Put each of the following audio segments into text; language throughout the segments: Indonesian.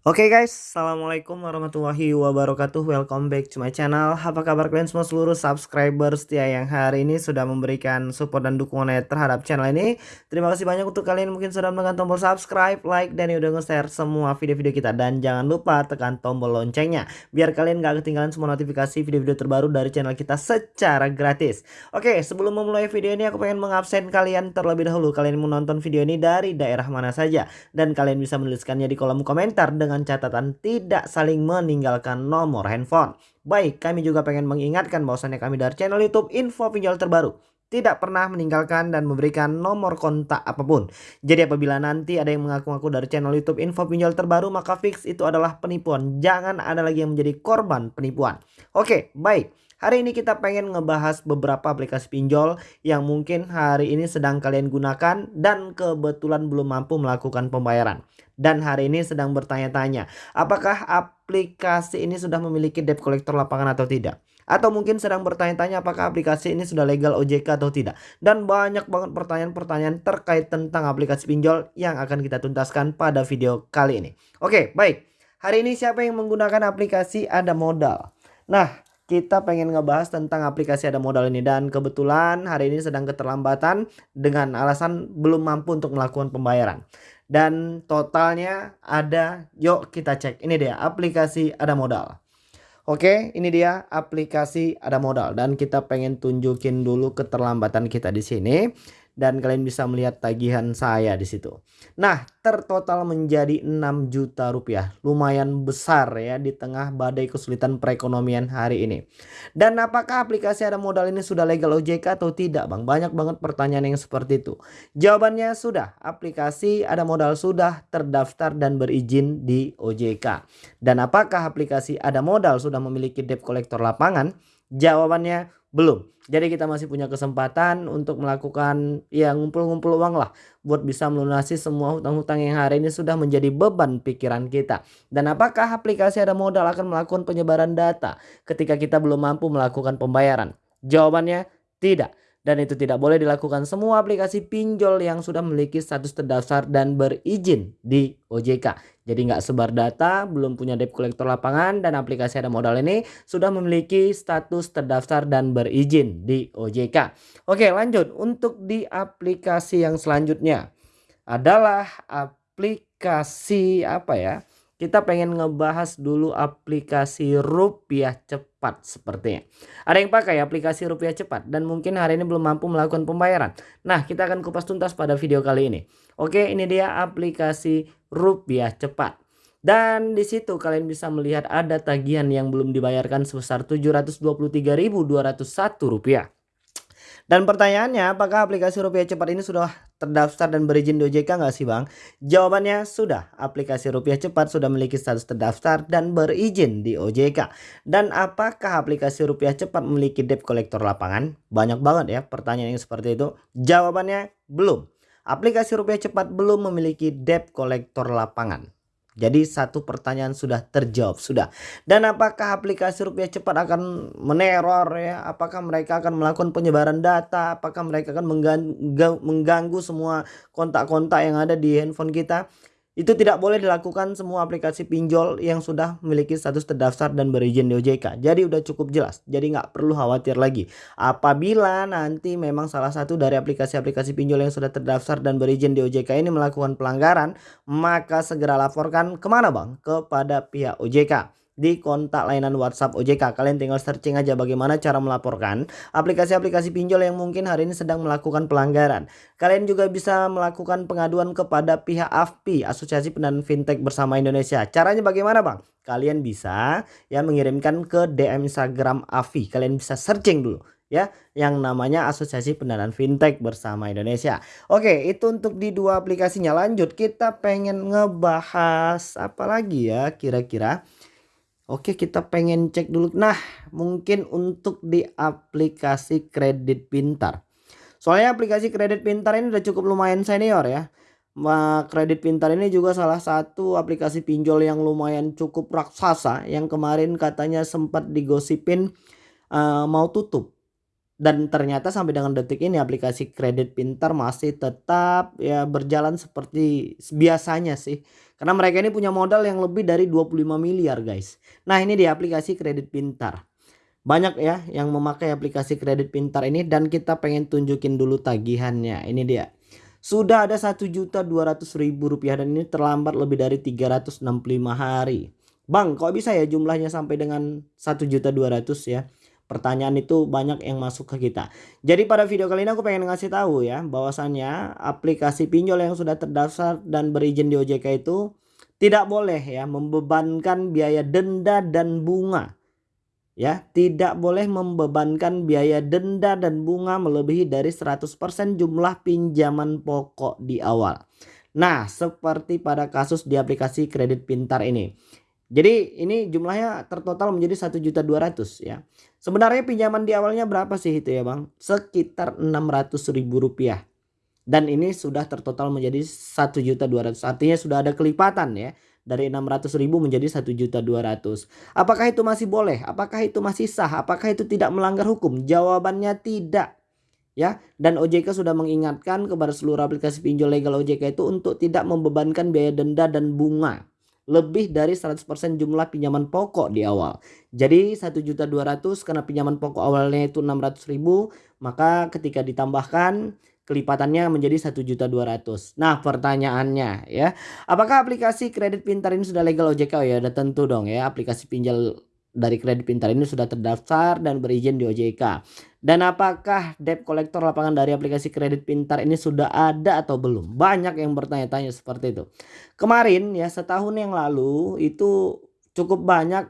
Oke guys, Assalamualaikum warahmatullahi wabarakatuh. Welcome back to my channel. Apa kabar kalian semua seluruh subscriber setia yang hari ini sudah memberikan support dan dukungannya terhadap channel ini. Terima kasih banyak untuk kalian mungkin sudah menekan tombol subscribe, like, dan udah nge-share semua video-video kita. Dan jangan lupa tekan tombol loncengnya Biar kalian gak ketinggalan semua notifikasi video-video terbaru dari channel kita secara gratis. Oke, sebelum memulai video ini aku pengen mengabsen kalian terlebih dahulu. Kalian menonton video ini dari daerah mana saja? Dan kalian bisa menuliskannya di kolom komentar dengan catatan tidak saling meninggalkan nomor handphone. Baik, kami juga pengen mengingatkan bahwasannya kami dari channel YouTube Info Pinjol Terbaru tidak pernah meninggalkan dan memberikan nomor kontak apa pun. Jadi apabila nanti ada yang mengaku-ngaku dari channel YouTube Info Pinjol Terbaru maka fix itu adalah penipuan. Jangan ada lagi yang menjadi korban penipuan. Oke, baik. Hari ini kita pengen ngebahas beberapa aplikasi pinjol yang mungkin hari ini sedang kalian gunakan dan kebetulan belum mampu melakukan pembayaran. Dan hari ini sedang bertanya-tanya, apakah aplikasi ini sudah memiliki debt collector lapangan atau tidak? Atau mungkin sedang bertanya-tanya apakah aplikasi ini sudah legal OJK atau tidak. Dan banyak banget pertanyaan-pertanyaan terkait tentang aplikasi pinjol yang akan kita tuntaskan pada video kali ini. Oke, baik. Hari ini siapa yang menggunakan aplikasi ada modal? Nah, kita pengen ngebahas tentang aplikasi ada modal ini. Dan kebetulan hari ini sedang keterlambatan dengan alasan belum mampu untuk melakukan pembayaran. Dan totalnya ada yuk kita cek. Ini dia aplikasi ada modal. Oke ini dia aplikasi ada modal. Dan kita pengen tunjukin dulu keterlambatan kita di sini dan kalian bisa melihat tagihan saya di situ. Nah, tertotal menjadi 6 juta rupiah. Lumayan besar ya di tengah badai kesulitan perekonomian hari ini. Dan apakah aplikasi ada modal ini sudah legal OJK atau tidak, Bang? Banyak banget pertanyaan yang seperti itu. Jawabannya sudah. Aplikasi ada modal sudah terdaftar dan berizin di OJK. Dan apakah aplikasi ada modal sudah memiliki debt collector lapangan? Jawabannya belum. Jadi kita masih punya kesempatan untuk melakukan ya ngumpul-ngumpul uang lah buat bisa melunasi semua hutang-hutang yang hari ini sudah menjadi beban pikiran kita. Dan apakah aplikasi ada modal akan melakukan penyebaran data ketika kita belum mampu melakukan pembayaran? Jawabannya tidak dan itu tidak boleh dilakukan semua aplikasi pinjol yang sudah memiliki status terdaftar dan berizin di OJK. Jadi nggak sebar data, belum punya debt collector lapangan dan aplikasi ada modal ini sudah memiliki status terdaftar dan berizin di OJK. Oke lanjut untuk di aplikasi yang selanjutnya adalah aplikasi apa ya? Kita pengen ngebahas dulu aplikasi rupiah cepat sepertinya. Ada yang pakai aplikasi rupiah cepat dan mungkin hari ini belum mampu melakukan pembayaran. Nah kita akan kupas tuntas pada video kali ini. Oke ini dia aplikasi rupiah cepat. Dan di situ kalian bisa melihat ada tagihan yang belum dibayarkan sebesar Rp723.201. Dan pertanyaannya apakah aplikasi rupiah cepat ini sudah terdaftar dan berizin di OJK nggak sih bang? Jawabannya sudah. Aplikasi rupiah cepat sudah memiliki status terdaftar dan berizin di OJK. Dan apakah aplikasi rupiah cepat memiliki debt collector lapangan? Banyak banget ya pertanyaan yang seperti itu. Jawabannya belum. Aplikasi rupiah cepat belum memiliki debt collector lapangan. Jadi satu pertanyaan sudah terjawab sudah. Dan apakah aplikasi rupiah cepat akan meneror ya? Apakah mereka akan melakukan penyebaran data? Apakah mereka akan mengganggu, mengganggu semua kontak-kontak yang ada di handphone kita? Itu tidak boleh dilakukan semua aplikasi pinjol yang sudah memiliki status terdaftar dan berizin di OJK. Jadi udah cukup jelas. Jadi nggak perlu khawatir lagi. Apabila nanti memang salah satu dari aplikasi-aplikasi pinjol yang sudah terdaftar dan berizin di OJK ini melakukan pelanggaran, maka segera laporkan ke mana bang? Kepada pihak OJK di kontak layanan WhatsApp OJK. Kalian tinggal searching aja bagaimana cara melaporkan aplikasi-aplikasi pinjol yang mungkin hari ini sedang melakukan pelanggaran. Kalian juga bisa melakukan pengaduan kepada pihak AFPI, Asosiasi Pendanaan Fintech Bersama Indonesia. Caranya bagaimana Bang? Kalian bisa ya mengirimkan ke DM Instagram AFI. Kalian bisa searching dulu ya yang namanya Asosiasi Pendanaan Fintech Bersama Indonesia. Oke, itu untuk di dua aplikasinya. Lanjut kita pengen ngebahas apa lagi ya kira-kira? Oke kita pengen cek dulu. Nah mungkin untuk di aplikasi kredit pintar. Soalnya aplikasi kredit pintar ini udah cukup lumayan senior ya. Kredit pintar ini juga salah satu aplikasi pinjol yang lumayan cukup raksasa Yang kemarin katanya sempat digosipin uh, mau tutup. Dan ternyata sampai dengan detik ini aplikasi kredit pintar masih tetap ya berjalan seperti biasanya sih karena mereka ini punya modal yang lebih dari 25 miliar guys. Nah ini di aplikasi kredit pintar. Banyak ya yang memakai aplikasi kredit pintar ini dan kita pengen tunjukin dulu tagihannya. Ini dia. Sudah ada juta ribu rupiah dan ini terlambat lebih dari 365 hari. Bang kok bisa ya jumlahnya sampai dengan satu juta dua ratus ya pertanyaan itu banyak yang masuk ke kita. Jadi pada video kali ini aku pengen ngasih tahu ya bahwasannya aplikasi pinjol yang sudah terdaftar dan berizin di OJK itu tidak boleh ya membebankan biaya denda dan bunga. Ya, tidak boleh membebankan biaya denda dan bunga melebihi dari 100% jumlah pinjaman pokok di awal. Nah, seperti pada kasus di aplikasi kredit pintar ini. Jadi ini jumlahnya tertotal menjadi 1.200 ya. Sebenarnya pinjaman di awalnya berapa sih itu ya Bang? Sekitar 600 ribu rupiah. Dan ini sudah tertotal menjadi 1.200 artinya sudah ada kelipatan ya. Dari 600 ribu menjadi 1.200. Apakah itu masih boleh? Apakah itu masih sah? Apakah itu tidak melanggar hukum? Jawabannya tidak ya dan OJK sudah mengingatkan kepada seluruh aplikasi pinjol legal OJK itu untuk tidak membebankan biaya denda dan bunga lebih dari 100% jumlah pinjaman pokok di awal. Jadi 1.200 karena pinjaman pokok awalnya itu 600.000, maka ketika ditambahkan kelipatannya menjadi 1.200. Nah, pertanyaannya ya, apakah aplikasi kredit pintar ini sudah legal OJK? Oh, ya, udah tentu dong ya, aplikasi pinjol dari kredit pintar ini sudah terdaftar dan berizin di OJK. Dan apakah debt collector lapangan dari aplikasi kredit pintar ini sudah ada atau belum? Banyak yang bertanya-tanya seperti itu. Kemarin ya setahun yang lalu itu cukup banyak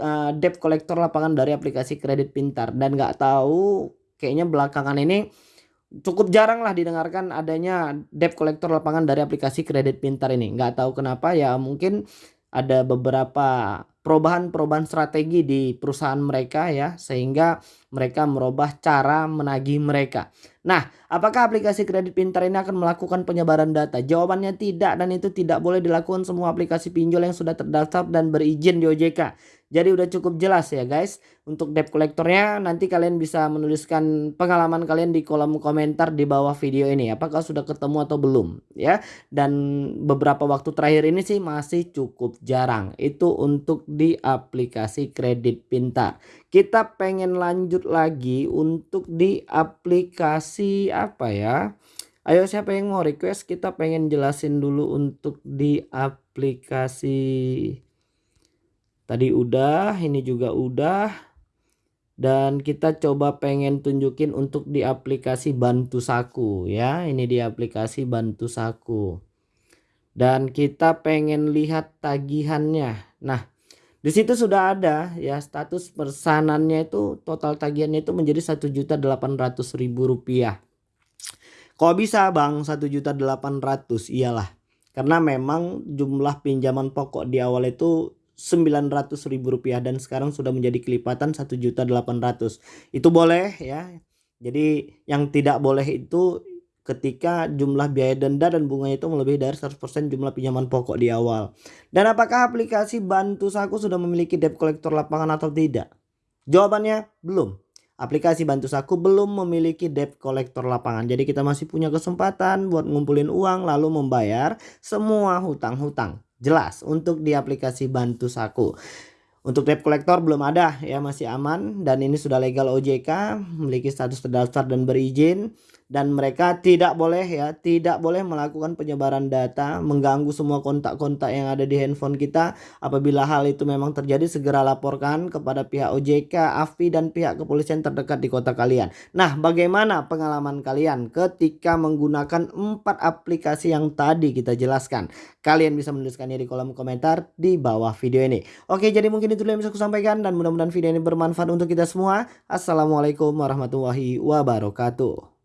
uh, debt collector lapangan dari aplikasi kredit pintar dan nggak tahu kayaknya belakangan ini cukup jarang lah didengarkan adanya debt collector lapangan dari aplikasi kredit pintar ini. Nggak tahu kenapa ya mungkin ada beberapa perubahan-perubahan strategi di perusahaan mereka ya sehingga mereka merubah cara menagih mereka. Nah, apakah aplikasi kredit pintar ini akan melakukan penyebaran data? Jawabannya tidak dan itu tidak boleh dilakukan semua aplikasi pinjol yang sudah terdaftar dan berizin di OJK. Jadi udah cukup jelas ya guys. Untuk debt collectornya nanti kalian bisa menuliskan pengalaman kalian di kolom komentar di bawah video ini. Apakah sudah ketemu atau belum ya. Dan beberapa waktu terakhir ini sih masih cukup jarang. Itu untuk di aplikasi kredit pintar. Kita pengen lanjut lagi untuk di aplikasi apa ya. Ayo siapa yang mau request kita pengen jelasin dulu untuk di aplikasi Tadi udah, ini juga udah. Dan kita coba pengen tunjukin untuk di aplikasi Bantu Saku ya. Ini di aplikasi Bantu Saku. Dan kita pengen lihat tagihannya. Nah, di situ sudah ada ya status persanannya itu total tagihannya itu menjadi satu juta delapan ratus ribu rupiah. Kok bisa bang satu juta delapan ratus? Iyalah karena memang jumlah pinjaman pokok di awal itu ribu rupiah dan sekarang sudah menjadi kelipatan juta 1.800 itu boleh ya. Jadi yang tidak boleh itu ketika jumlah biaya denda dan bunganya itu melebihi dari 100% jumlah pinjaman pokok di awal. Dan apakah aplikasi Bantu Saku sudah memiliki debt collector lapangan atau tidak? Jawabannya belum. Aplikasi Bantu Saku belum memiliki debt collector lapangan. Jadi kita masih punya kesempatan buat ngumpulin uang lalu membayar semua hutang-hutang jelas untuk di aplikasi Bantu Saku. Untuk debt collector belum ada ya masih aman dan ini sudah legal OJK memiliki status terdaftar dan berizin dan mereka tidak boleh ya tidak boleh melakukan penyebaran data mengganggu semua kontak-kontak yang ada di handphone kita apabila hal itu memang terjadi segera laporkan kepada pihak OJK, AFI dan pihak kepolisian terdekat di kota kalian. Nah, bagaimana pengalaman kalian ketika menggunakan empat aplikasi yang tadi kita jelaskan? Kalian bisa menuliskannya di kolom komentar di bawah video ini. Oke, jadi mungkin itu yang bisa aku sampaikan dan mudah-mudahan video ini bermanfaat untuk kita semua. Assalamualaikum warahmatullahi wabarakatuh.